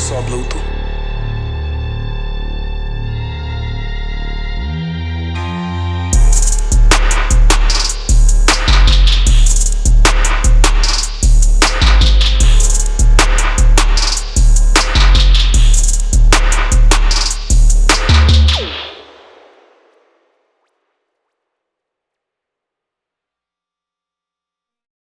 só Bluetooth.